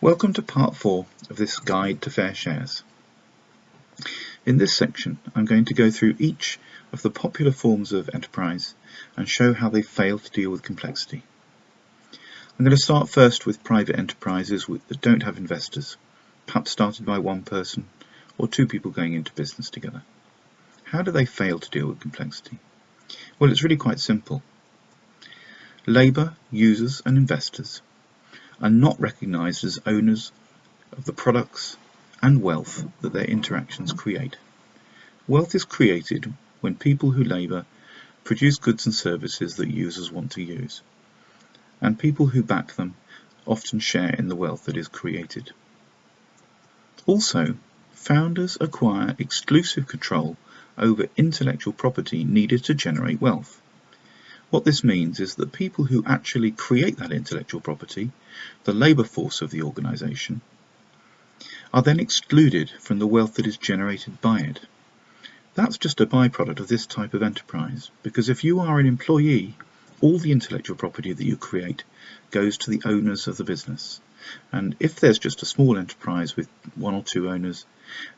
Welcome to part 4 of this guide to fair shares. In this section I'm going to go through each of the popular forms of enterprise and show how they fail to deal with complexity. I'm going to start first with private enterprises that don't have investors, perhaps started by one person or two people going into business together. How do they fail to deal with complexity? Well, it's really quite simple. Labour, users and investors are not recognised as owners of the products and wealth that their interactions create. Wealth is created when people who labour produce goods and services that users want to use and people who back them often share in the wealth that is created. Also, founders acquire exclusive control over intellectual property needed to generate wealth. What this means is that people who actually create that intellectual property, the labour force of the organisation, are then excluded from the wealth that is generated by it. That's just a byproduct of this type of enterprise, because if you are an employee all the intellectual property that you create goes to the owners of the business. And if there's just a small enterprise with one or two owners,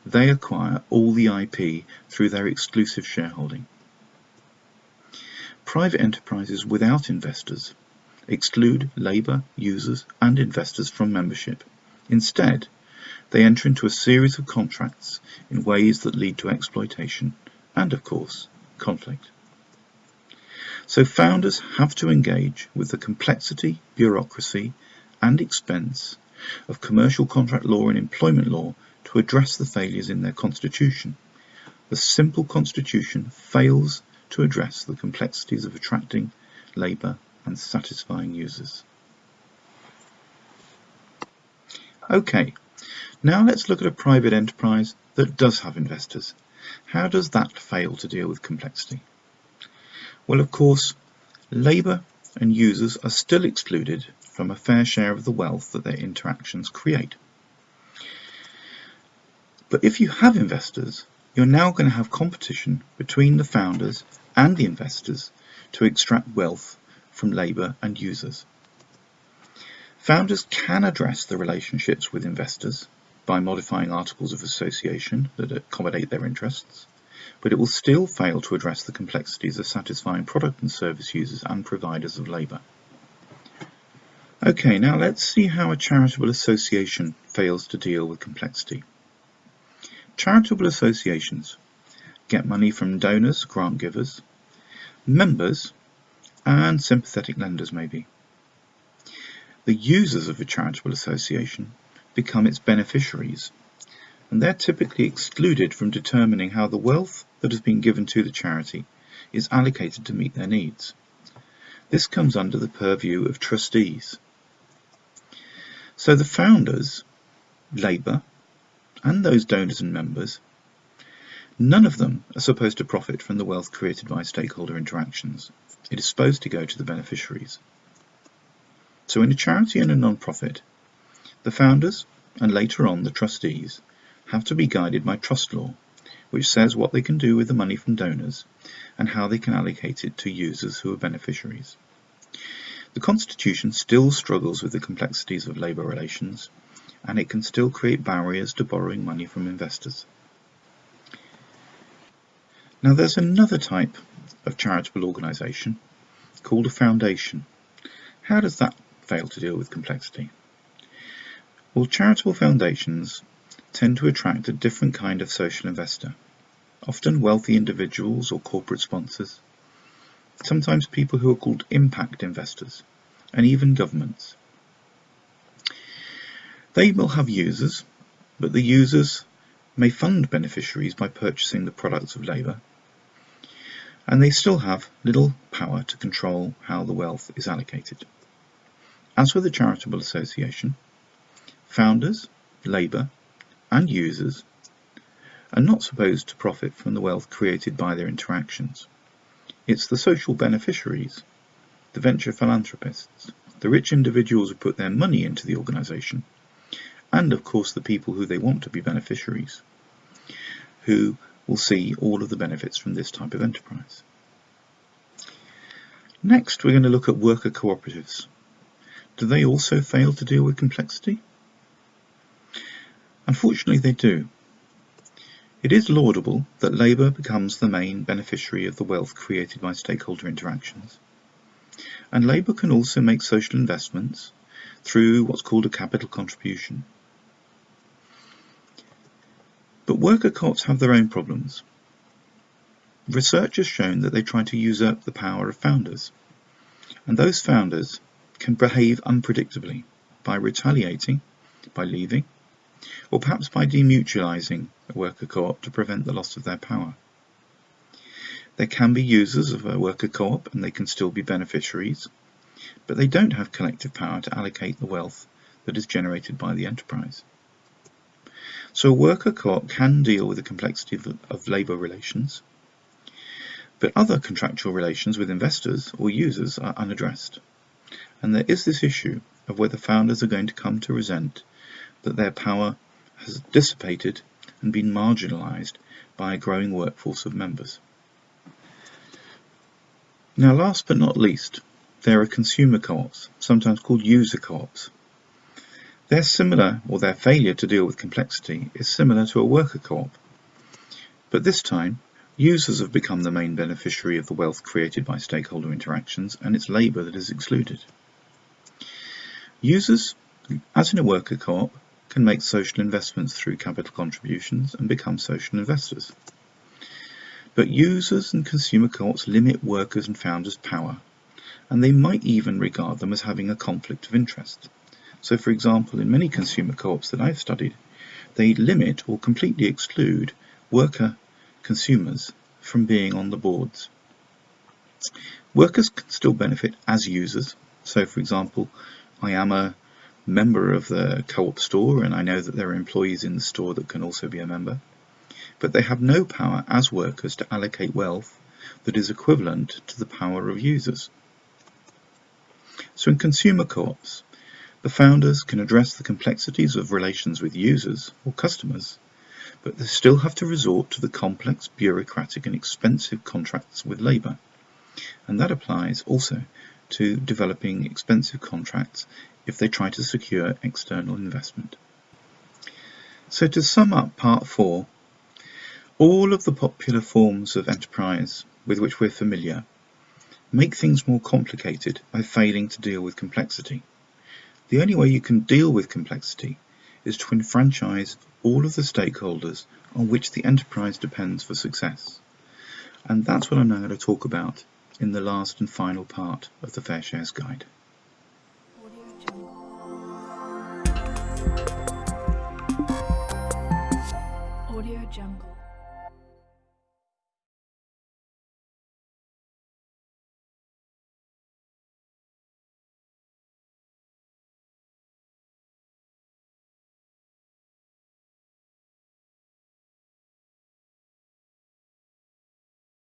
they acquire all the IP through their exclusive shareholding. Private enterprises without investors exclude labour, users and investors from membership. Instead, they enter into a series of contracts in ways that lead to exploitation and, of course, conflict. So founders have to engage with the complexity, bureaucracy and expense of commercial contract law and employment law to address the failures in their constitution. The simple constitution fails to address the complexities of attracting labour and satisfying users. Okay, now let's look at a private enterprise that does have investors. How does that fail to deal with complexity? Well, of course, labour and users are still excluded from a fair share of the wealth that their interactions create. But if you have investors, you're now going to have competition between the founders and the investors to extract wealth from labour and users. Founders can address the relationships with investors by modifying articles of association that accommodate their interests but it will still fail to address the complexities of satisfying product and service users and providers of labour. Okay, now let's see how a charitable association fails to deal with complexity. Charitable associations get money from donors, grant givers, members, and sympathetic lenders maybe. The users of a charitable association become its beneficiaries, and they're typically excluded from determining how the wealth that has been given to the charity is allocated to meet their needs. This comes under the purview of trustees. So the founders, Labour, and those donors and members, none of them are supposed to profit from the wealth created by stakeholder interactions. It is supposed to go to the beneficiaries. So in a charity and a non-profit, the founders, and later on the trustees, have to be guided by trust law which says what they can do with the money from donors and how they can allocate it to users who are beneficiaries. The Constitution still struggles with the complexities of labour relations and it can still create barriers to borrowing money from investors. Now there's another type of charitable organisation called a foundation. How does that fail to deal with complexity? Well, charitable foundations tend to attract a different kind of social investor, often wealthy individuals or corporate sponsors, sometimes people who are called impact investors, and even governments. They will have users, but the users may fund beneficiaries by purchasing the products of labour, and they still have little power to control how the wealth is allocated. As with a charitable association, founders, labour and users are not supposed to profit from the wealth created by their interactions. It's the social beneficiaries, the venture philanthropists, the rich individuals who put their money into the organisation, and of course the people who they want to be beneficiaries, who will see all of the benefits from this type of enterprise. Next, we're going to look at worker cooperatives. Do they also fail to deal with complexity? Unfortunately, they do. It is laudable that labour becomes the main beneficiary of the wealth created by stakeholder interactions. And labour can also make social investments through what's called a capital contribution. But worker co-ops have their own problems. Research has shown that they try to usurp the power of founders. And those founders can behave unpredictably by retaliating, by leaving, or perhaps by demutualizing a worker co-op to prevent the loss of their power. There can be users of a worker co-op and they can still be beneficiaries, but they don't have collective power to allocate the wealth that is generated by the enterprise. So a worker co-op can deal with the complexity of, of labour relations, but other contractual relations with investors or users are unaddressed. And there is this issue of whether founders are going to come to resent that their power has dissipated and been marginalised by a growing workforce of members. Now last but not least, there are consumer co-ops, sometimes called user co-ops. They're similar, or their failure to deal with complexity is similar to a worker co-op. But this time, users have become the main beneficiary of the wealth created by stakeholder interactions and it's labour that is excluded. Users, as in a worker co-op, can make social investments through capital contributions and become social investors. But users and consumer co-ops limit workers and founders' power, and they might even regard them as having a conflict of interest. So for example, in many consumer co-ops that I've studied, they limit or completely exclude worker consumers from being on the boards. Workers can still benefit as users. So for example, I am a member of the co-op store and I know that there are employees in the store that can also be a member. But they have no power as workers to allocate wealth that is equivalent to the power of users. So in consumer co-ops, the founders can address the complexities of relations with users or customers, but they still have to resort to the complex, bureaucratic and expensive contracts with labour. And that applies also to developing expensive contracts if they try to secure external investment. So to sum up part 4, all of the popular forms of enterprise with which we're familiar make things more complicated by failing to deal with complexity. The only way you can deal with complexity is to enfranchise all of the stakeholders on which the enterprise depends for success. And that's what I'm now going to talk about in the last and final part of the Fair Shares Guide. Jungle.